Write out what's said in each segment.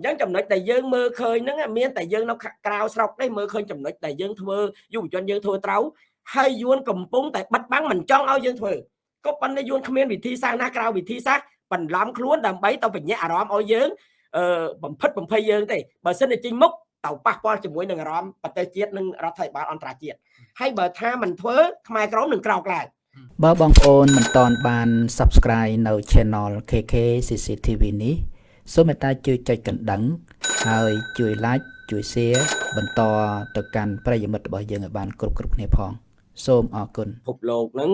អញ្ចឹងចំណុចដែលយើងមើលឃើញហ្នឹងមានតែយើងនៅក្រៅស្រុកទេមើលឃើញចំណុចដែលយើងធ្វើយុវជនយើងធ្វើត្រូវហើយយួនកំពុងតែបិទបាំងមិនចង់ឲ្យយើងធ្វើក៏ប៉ុន្តែយួនគ្មានវិធីសាស្ត្រណាក្រៅវិធីសាស្ត្របន្លំខ្លួនដើម្បីទៅបញ្ញាអារម្មណ៍ឲ្យយើងអឺបំផិតបំភ័យយើងទេបើសិនតែចេញមុខទៅប៉ះពាល់ជាមួយនឹងអារម្មណ៍ប្រទេសជាតិនិងរដ្ឋាភិបាលអន្តរជាតិហើយបើថាមិនធ្វើខ្មែរក្រមនឹងក្រោកឡើងបើបងប្អូនមិនទាន់បាន Subscribe នៅ Channel KK CCTV នេះ សូមមេត្តាជួយចុចកណ្ដឹង ហើយជួយ Like ជួយ Share បន្តទៅកាន់ប្រិយមិត្តរបស់យើងឲ្យបានគ្រប់គ្រប់គ្នាផង សូមអរគុណពិភពលោកហ្នឹង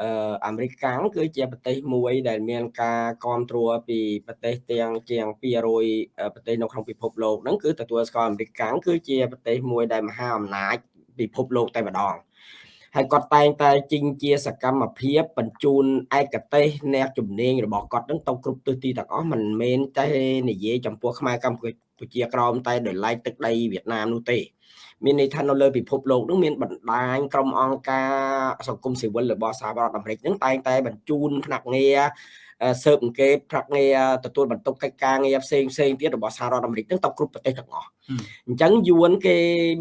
អឺអាមេរិកកាំងគឺជាប្រទេសមួយដែលមានការគ្រប់គ្រងពីប្រទេសទាំងជាង200ប្រទេសនៅក្នុងពិភពលោកហ្នឹងគឺទទួលស្គាល់អាមេរិកកាំងគឺជាប្រទេសមួយដែលមហាអំណាចពិភពលោកតែម្ដង ហើយគាត់តែងតែជីងជាសកម្មភាពបញ្ជូនឯកទេសអ្នកជំនាញរបស់គាត់នឹងទៅគ្រប់ទិសទីទាំងអស់មិនមែនតែនិយាយចំពោះខ្មែរកម្ពុជាក្រមតែដោយឡែកទឹកដីវៀតណាមនោះទេមានន័យថានៅលើពិភពលោកនឹងមានបណ្ដាញក្រុមអង្គការសង្គមស៊ីវិលរបស់សហរដ្ឋអាមេរិកនឹងតែងតែបញ្ជូនភ្នាក់ងារ ស៊ើបអង្កេតប្រាក់ងារទទួលបន្ទុកកិច្ចការងារផ្សេងផ្សេងទៀតរបស់សហរដ្ឋអាមេរិកហ្នឹងទៅគ្រប់ប្រទេសទាំងអស់អញ្ចឹងយួនគេ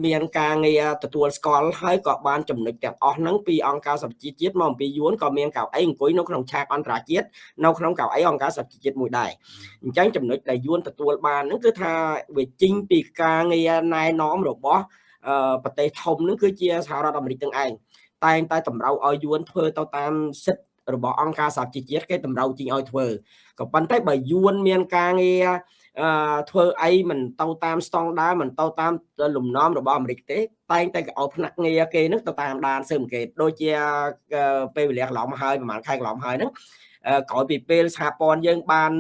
មានការងារទទួលស្គាល់ហើយក៏បានចំណុចទាំងអស់ហ្នឹងពីអង្គការសហប្រជាជាតិមកអំពីយួនក៏មានកៅអីអង្គុយនៅក្នុងឆាកអន្តរជាតិនៅក្នុងកៅអីអង្គការសហប្រជាជាតិមួយដែរអញ្ចឹងចំណុចដែលយួនទទួលបានហ្នឹងគឺថាវាជីងពីការងារណែនាំរបស់ប្រទេសធំហ្នឹងគឺជាសហរដ្ឋអាមេរិកទាំងឯងតែងតែតម្រូវឲ្យយួនធ្វើទៅតាមសិទ្ធិ របស់អង្គការសហជីវជាតិគេតម្រូវជីងឲ្យធ្វើក៏ប៉ុន្តែបើយួនមានការងារអឺធ្វើអីមិនទៅតាមស្តង់ដារមិនទៅតាមលំនាំរបស់អាមេរិកទេតែងតែឲ្យផ្នែកងារគេនឹងទៅតាមដានស៊ើបអង្កេតដូចជាពេលវេលាកន្លងមកហើយប្រហែលខែកន្លងមកហើយហ្នឹងក្រោយពីពេលសហព័ន្ធយើងបាន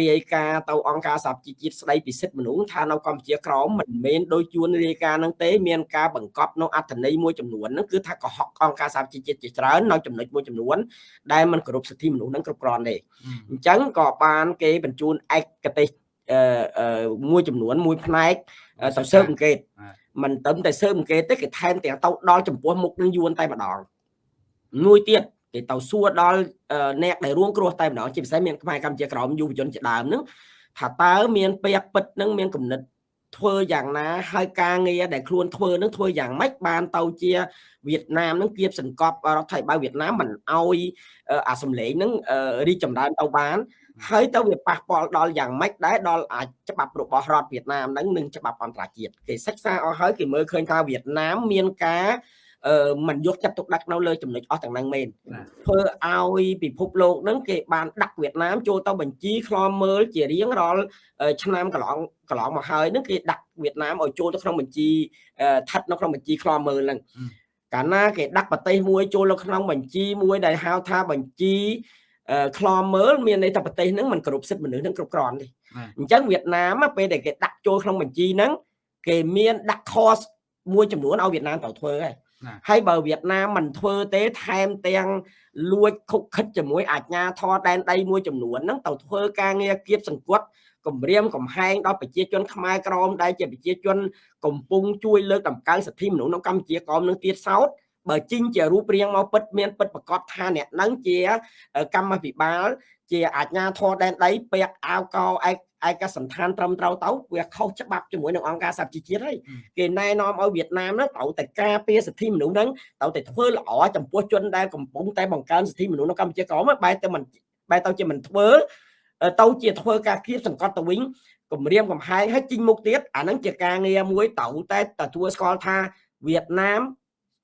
រាយការណ៍ទៅអង្គការសហជីវជាតិស្ដីពីសិទ្ធិមនុស្សថានៅកម្ពុជាក្រមមិនមែនដោយជួនរាយការណ៍នឹងទេមានការបង្កប់នៅអត្ថន័យមួយចំនួនហ្នឹងគឺថាកុហកអង្គការសហជីវជាតិជាច្រើននៅចំណុចមួយចំនួនដែលมันគោរពសិទ្ធិមនុស្សហ្នឹងគ្រប់គ្រាន់ទេអញ្ចឹងក៏បានគេបញ្ជូនឯកទេសមួយចំនួនមួយផ្នែកទៅស៊ើបអង្កេត មិនត្រឹមតែស៊ើបអង្កេតទេគេថែមទាំងទៅដល់ចំពោះមុខនឹងយួនតែម្ដងមួយទៀតគេទៅសួរដល់អ្នកដែលរួងគ្រោះតែម្ដងជាពិសេសមានខ្មែរកម្ពុជាក្រមយុវជនជាដើមហ្នឹងថាតើមានពេកពិតនឹងមានគំនិត ធ្វើយ៉ាងណាហើយការងារដែលខ្លួនធ្វើនឹងធ្វើយ៉ាងម៉េចបានទៅជាវៀតណាមនឹងគៀបសង្កត់រដ្ឋាភិបាលវៀតណាមមិនអោយអាសម្លេងនឹងរីកចម្រើនទៅបានហើយទៅវាប៉ះពាល់ដល់យ៉ាងម៉េចដែរដល់អាចច្បាប់របស់រដ្ឋវៀតណាមហ្នឹងនិងច្បាប់អន្តរជាតិគេសិក្សាអស់ហើយគេមើលឃើញថាវៀតណាមមានការអឺ មិនយកចិត្តទុកដាក់នៅលើចំណុចអស់ទាំងហ្នឹងមែនធ្វើឲ្យពិភពលោកហ្នឹងគេបានដាក់វៀតណាមចូលទៅបញ្ជីខ្លមមើលជារៀងរាល់ឆ្នាំកន្លងកន្លងមកហើយហ្នឹងគេដាក់វៀតណាមឲ្យចូលទៅក្នុងបញ្ជីស្ថិតនៅក្នុងបញ្ជីខ្លមមើលហ្នឹងកាលណាគេដាក់ប្រទេសមួយចូលនៅក្នុងបញ្ជីមួយដែលហៅថាបញ្ជីខ្លមមើលមានន័យថាប្រទេសហ្នឹងมันគ្រប់សិទ្ធិមនុស្សហ្នឹងគ្រប់គ្រាន់ទេអញ្ចឹងវៀតណាមពេលដែលគេដាក់ចូលក្នុងបញ្ជីហ្នឹងគេមានដាក់ cost មួយចំនួនឲ្យវៀតណាមត្រូវធ្វើហើយ ហើយបើវៀតណាមមិនធ្វើទេថែមទាំងលួចខុកខិតជាមួយអាជ្ញាធរដែនដីមួយចំនួនហ្នឹងទៅធ្វើការងារគៀបសង្កត់គម្រាមកំហែងដល់ប្រជាជនខ្មែរក្រមដែលជាប្រជាជនកំពុងជួយលើកតម្កើងសិទ្ធិមនុស្សនៅកម្ពុជាក្រមនឹងទៀតសោតបើជីងជារូបរាងមកពិតមានពិតប្រកបថាអ្នកនឹងជា កម្មវិបាល ជាអាជ្ញាធរដែនដីពាក់អាវកឯកឯកសន្តានត្រឹមត្រូវទៅវាខុសច្បាប់ជាមួយនឹងអង្គការសហជីវជាតិហើយគេណែនាំឲ្យវៀតណាមហ្នឹងត្រូវតែការពារសិទ្ធិមនុស្សហ្នឹងត្រូវតែធ្វើល្អចំពោះជនដែលកំពុងតែបង្កើនសិទ្ធិមនុស្សនៅកម្ពុជាក្រមបែរទៅមិនបែរទៅជាមិនធ្វើទៅជាធ្វើការគៀបសង្កត់ទៅវិញគម្រាមកំហែងឲ្យជីងមុខទៀតអាហ្នឹងជាការងារមួយត្រូវតែទទួលស្គាល់ថាវៀតណាម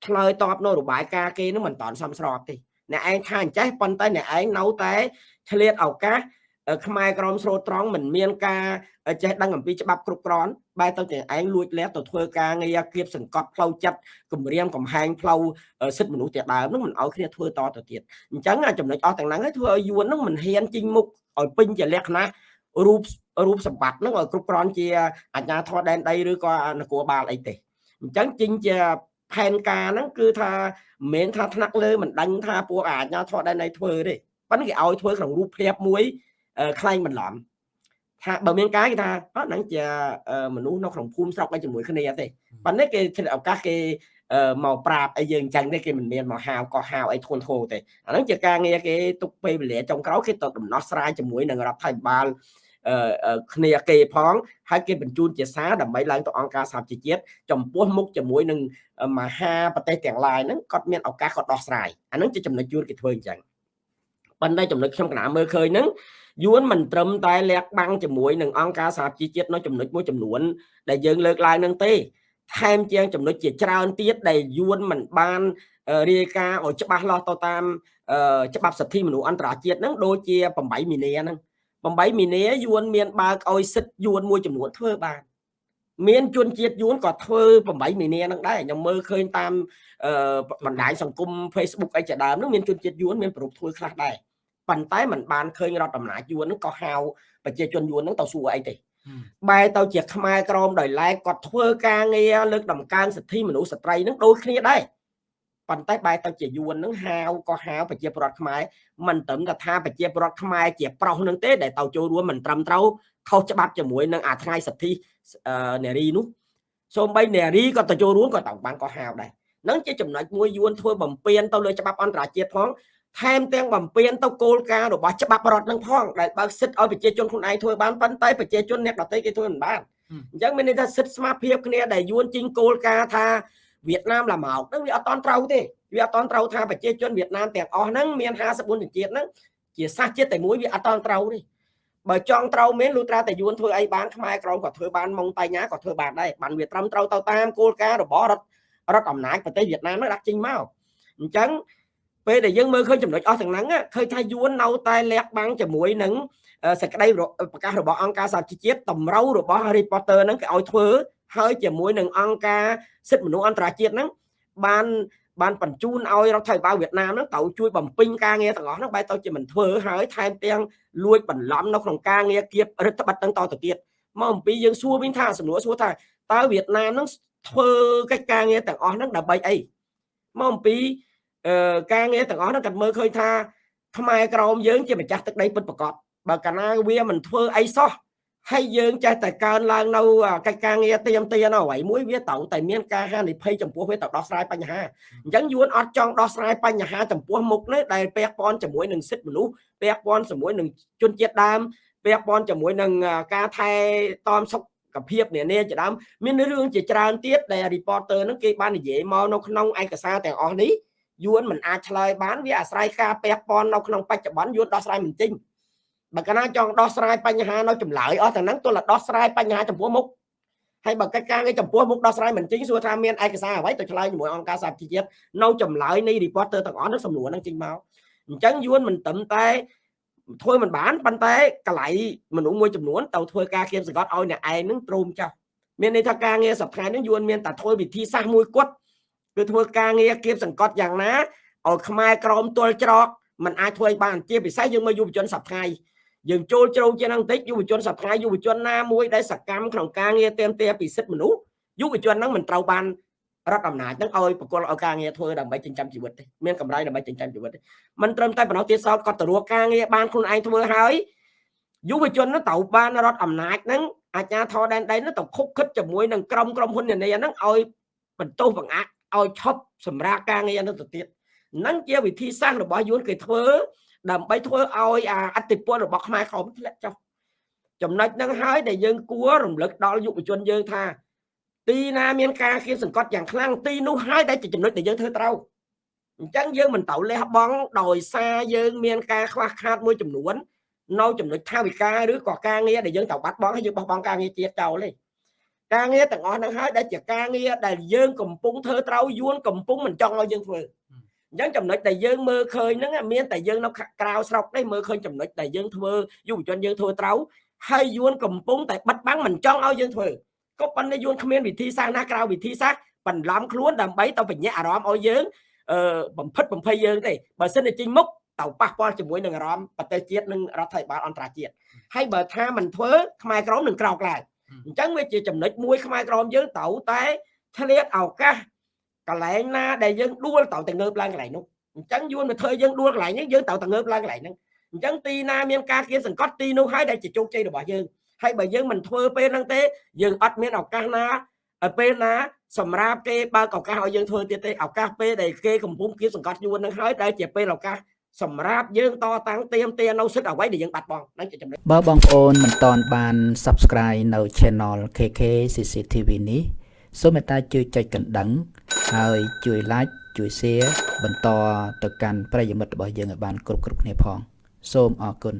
ឆ្លើយតបនៅរបាយការណ៍គេនឹងមិនតាន់សមស្របទេ អ្នកឯងថាអញ្ចេះប៉ុន្តែអ្នកឯងនៅតែឆ្លៀតឱកាសខ្មែរក្រមស្រូតត្រង់មិនមានការចេះដឹងអំពីច្បាប់គ្រប់គ្រាន់បែរទៅតែឯងលួចលះទៅធ្វើការងារគៀបសង្កត់ផ្លូវចិត្តគម្រាមកំហែងផ្លូវសិទ្ធិមនុស្សជាដើមនឹងមិនឲ្យគ្នាធ្វើតទៅទៀតអញ្ចឹងចំណុចអស់ទាំងហ្នឹងឲ្យធ្វើឲ្យយួននឹងមិនហ៊ានជីងមុខឲ្យពេញជាលក្ខណៈរូបរូបសម្បត្តិហ្នឹងឲ្យគ្រប់គ្រាន់ជាអាជ្ញាធរដែនដីឬក៏នគរបាលអីទេអញ្ចឹងជីងជា ផែនការហ្នឹងគឺថាមិនមែនថាថ្នាក់លើមិនដឹងថាពួកអាជ្ញាធរដែនដីធ្វើទេប៉ុន្តែគេឲ្យធ្វើក្នុងរូបភាពមួយខ្លែងបន្លំថាបើមានការគេថាអត់ហ្នឹងជាមនុស្សនៅក្នុងភូមិស្រុកអីជាមួយគ្នាទេប៉ុន្តែគេឆ្លៀតឱកាសគេមកប្រាប់អីយើងអញ្ចឹងទេគេមិនមានមកហាវក៏ហាវអីធួនធោទេអាហ្នឹងជាការងារគេទុកពេលវេលាចុងក្រោយគេទៅដំណោះស្រាយជាមួយនឹងរដ្ឋាភិបាល គ្នាគេផងហើយគេបញ្ជូនជាសារដើម្បីឡើងទៅអង្គការសហជីវជាតិចំពោះមុខជាមួយនឹងមហាប្រទេសទាំងឡាយហ្នឹងគាត់មានឱកាសគាត់ដោះស្រាយអាហ្នឹងជាចំណុចយួនគេធ្វើអញ្ចឹងប៉ុន្តែចំណុចខ្ញុំកណាមើលឃើញហ្នឹងយួនមិនត្រឹមតែលាក់បាំងជាមួយនឹងអង្គការសហជីវជាតិនៅចំណុចមួយចំនួនដែលយើងលើកឡើងនឹងទេថែមជាងចំណុចជាច្រើនទៀតដែលយួនមិនបានរាយការណ៍ឲ្យច្បាស់លាស់ទៅតាមច្បាប់សិទ្ធិមនុស្សអន្តរជាតិហ្នឹងដូចជា8មីនាហ្នឹង 8មីនាយួនមានបើកឲ្យសិទ្ធិយួនមួយចំនួនធ្វើបានមានជនជាតិយួនក៏ធ្វើ8មីនាហ្នឹងដែរខ្ញុំមើលឃើញតាមបណ្ដាញសង្គម Facebook អីជាដើមហ្នឹងមានជនជាតិយួនមានប្រពធ្វើខ្លះដែរប៉ុន្តែมันបានឃើញរដ្ឋអំណាចយួនហ្នឹងក៏ហៅប្រជាជនយួនហ្នឹងទៅសួរអីទេបែរទៅជាខ្មែរក្រមដោយឡែកគាត់ធ្វើការងារលើកដំកើងសិទ្ធិមនុស្សស្ត្រីហ្នឹងដូចគ្នាដែរ ប៉ុន្តែបែរទៅជាយួននឹងហាវក៏ហាវប្រជាពលរដ្ឋខ្មែរមិនត្រឹមតែថាប្រជាពលរដ្ឋខ្មែរជាប្រុសនឹងទេដែលទៅចូលរួមមិនត្រឹមត្រូវខុសច្បាប់ជាមួយនឹងអាថ្ងៃសិទ្ធិនារីនោះសូម្បីនារីក៏ទៅចូលរួមក៏ត្រូវបានក៏ហាវដែរនឹងជាចំណុចមួយយួនធ្វើបំពេញទៅលើច្បាប់អន្តរជាតិផងថែមទាំងបំពេញទៅគោលការណ៍របស់ច្បាប់រដ្ឋនឹងផងដែលបើសិទ្ធឲ្យប្រជាជនខ្លួនឯងធ្វើបានប៉ុន្តែប្រជាជនអ្នកដទៃគេធ្វើមិនបានអញ្ចឹងមានន័យថាសិទ្ធស្មារភាពគ្នាដែលយួនជិញគោលការណ៍ថា វៀតណាមឡាម៉ោកហ្នឹងវាអត់តន់ត្រូវទេវាអត់តន់ត្រូវថាប្រជាជនវៀតណាមទាំងអស់ហ្នឹងមាន54ជនជាតិហ្នឹងជាសាសជាតិតែមួយវាអត់តន់ត្រូវទេបើចង់ត្រូវមែនលុត្រាតែយួនធ្វើអីបានខ្មែរក្រមក៏ធ្វើបានម៉ុងតៃញ៉ាក៏ធ្វើបានដែរបានវាត្រឹមត្រូវទៅតាមគោលការណ៍របស់រដ្ឋរដ្ឋអំណាចប្រទេសវៀតណាមហ្នឹងដាក់ចេញមកអញ្ចឹងពេលដែលយើងមើលឃើញចំណុចអស់ទាំងហ្នឹងឃើញថាយួននៅតែលះបាំងជាមួយនឹងសេចក្តីប្រកាសរបស់អង្គការសហជីវជាតិតម្រូវរបស់ reporter ហ្នឹងគេឲ្យធ្វើ ហើយជាមួយនឹងអង្គការសិទ្ធិមនុស្សអន្តរជាតិហ្នឹងបានបានបញ្ជូនឲ្យរដ្ឋាភិបាលវៀតណាមហ្នឹងត្រូវជួយបំពេញការងារទាំងអស់ហ្នឹងបែរទៅជាមិនធ្វើហើយថែមទាំងលួចបន្លំនៅក្នុងការងារគៀបរដ្ឋបတ်ហ្នឹងតទៅទៀតមកអំពីយើងសួរវិញថាសំណួរសួរថាតើវៀតណាមហ្នឹងធ្វើកិច្ចការងារទាំងអស់ហ្នឹងដើម្បីអីមកអំពីការងារទាំងអស់ហ្នឹងគាត់មើលឃើញថាខ្មែរក្រមយើងជាម្ចាស់ទឹកដីពិតប្រាកដបើកាលណាវាមិនធ្វើអីសោះ ហើយយើងចេះតែកើនឡើងនៅកិច្ចការងារទៀមទានអ្វីមួយវាត្រូវតែមានការហានិភ័យចំពោះវាទៅដោះស្រាយបញ្ហាអញ្ចឹងយួនអត់ចង់ដោះស្រាយបញ្ហាចំពោះមុខនេះដែលពាក់ព័ន្ធជាមួយនឹងសិទ្ធិមនុស្សពាក់ព័ន្ធជាមួយនឹងជនជាតិដើមពាក់ព័ន្ធជាមួយនឹងការថែទាំសុខភាពនានាជាដើមមានរឿងជាច្រើនទៀតដែល reporter នឹងគេបាននិយាយមកនៅក្នុងឯកសារទាំងអស់នេះយួនមិនអាចឆ្លើយបានវាអាស្រ័យការពាក់ព័ន្ធនៅក្នុងបច្ចុប្បន្នយួនដោះស្រាយមិនចេញ បើកាលណាចង់ដោះស្រាយបញ្ហានៅចម្លើយអស់ទាំងហ្នឹងទោះតែដោះស្រាយបញ្ហាចំពោះមុខហើយបើកិច្ចការងារចំពោះមុខដោះស្រាយមិនចេញសួរថាមានឯកសារអ្វីទៅឆ្លើយជាមួយអង្គការសហជីវជាតិនៅចម្លើយនៃ reporter ទាំងអស់នឹងសំណួរហ្នឹងចេញមកអញ្ចឹងយួនមិនត្រឹមតែធ្វើមិនបានប៉ុន្តែកន្លែងមនុស្សមួយចំនួនទៅធ្វើការគៀបសង្កត់ឲ្យអ្នកឯងនឹងទ្រោមចោលមានន័យថាការងារសប្តាហ៍នេះយួនមានតែធ្វើវិធីសាស្ត្រមួយគត់គឺធ្វើការងារគៀបសង្កត់យ៉ាងណាឲ្យខ្មែរក្រមទល់ច្រកมันអាចធ្វើឲ្យបានជាពិសេសយើងមើលយុវជនសប្តាហ៍ យើងចូលជ្រៅជាងនឹងបន្តិចយុវជនសប្តាហ៍យុវជនណាមួយដែលសកម្មក្នុងការងារទាមទារពីសិទ្ធិមនុស្សយុវជនហ្នឹងមិនត្រូវបានរដ្ឋអំណាចហ្នឹងឲ្យបកគលឲ្យការងារធ្វើដើម្បីចិញ្ចឹមជីវិតទេមានកម្រៃដើម្បីចិញ្ចឹមជីវិតទេមិនត្រឹមតែប៉ុណ្ណោះទៀតសោតគាត់ទៅរកការងារបានខ្លួនឯងធ្វើហើយយុវជនហ្នឹងត្រូវបានរដ្ឋអំណាចហ្នឹងអាជ្ញាធរដែនដីហ្នឹងទៅខុកខិតជាមួយនឹងក្រុមក្រុមហ៊ុននានាហ្នឹងឲ្យបន្ទោសបង្អាក់ឲ្យឈប់សម្រាប់ការងារហ្នឹងទៅទៀតហ្នឹងជាវិធីសាស្ត្ររបស់យួនគេធ្វើ ដើម្បីធ្វើឲ្យអាអតិពលរបស់ខ្មែរក្រមធ្លាក់ចុះចំណុចហ្នឹងហើយដែលយើងគួររំលឹកដល់យុវជនយើងថា ទីណាមានការគៀបសង្កត់យ៉ាងខ្លាំងទីនោះហើយដែលជាចំណុចដែលយើងធ្វើត្រូវអញ្ចឹងយើងមិនត្រូវលះបង់ដោយសារយើងមានការខ្វះខាតមួយចំនួននៅចំណុចថាវិការឬក៏ការងារដែលយើងត្រូវបាត់បង់ហើយយើងបោះបង់ការងារជាតិចោលទេការងារទាំងអស់ហ្នឹងហើយដែលជាការងារដែលយើងកំពុងធ្វើត្រូវយួនកំពុងមិនចង់ឲ្យយើងធ្វើ អញ្ចឹងចំណុចដែលយើងមើលឃើញហ្នឹងមានតែយើងនៅក្រៅស្រុកទេមើលឃើញចំណុចដែលយើងធ្វើយុវជនយើងធ្វើត្រូវហើយយួនកំពុងតែបិទបាំងមិនចង់ឲ្យយើងធ្វើក៏ប៉ុន្តែយួនគ្មានវិធីសាស្ត្រណាក្រៅវិធីសាស្ត្របន្លំខ្លួនដើម្បីទៅបញ្ញាអារម្មណ៍ឲ្យយើងអឺបំផិតបំភ័យយើងទេបើសិនតែចេញមុខទៅប៉ះពាល់ជាមួយនឹងអារម្មណ៍ប្រទេសជាតិនិងរដ្ឋាភិបាលអន្តរជាតិហើយបើថាមិនធ្វើខ្មែរក្រមនឹងក្រោកឡើងអញ្ចឹងវាជាចំណុចមួយខ្មែរក្រមយើងត្រូវតែឆ្លៀតឱកាស កន្លែងណាដែលយើងដួលត្រូវតែងើបឡើងកន្លែងនោះអញ្ចឹងយួនមកធ្វើយើងដួលកន្លែងនេះយើងត្រូវតែងើបឡើងកន្លែងហ្នឹងអញ្ចឹងទីណាមានការគៀនសង្កត់ទីនោះហើយដែលជាជោគជ័យរបស់យើងហើយបើយើងមិនធ្វើពេលហ្នឹងទេយើងអត់មានឱកាសណាពេលណាសម្រាប់គេបើកឱកាសឲ្យយើងធ្វើទៀតទេឱកាសពេលដែលគេកំពុងគៀបសង្កត់យួនហ្នឹងហើយដែលជាពេលឱកាសសម្រាប់យើងតតាំងទៀមទានៅសិទ្ធិអ្វីដែលយើងបាត់បង់ហ្នឹងជាចំណុចបើបងប្អូនមិនទាន់បាន Subscribe នៅ Channel KK CCTV នេះសូមមេត្តាជួយចុចកណ្ដឹង ហើយជួយ Like ជួយ Share បន្តទៅកាន់ប្រិយមិត្តរបស់យើងឲ្យបានគ្រប់គ្រប់គ្នាផង សូមអរគុណ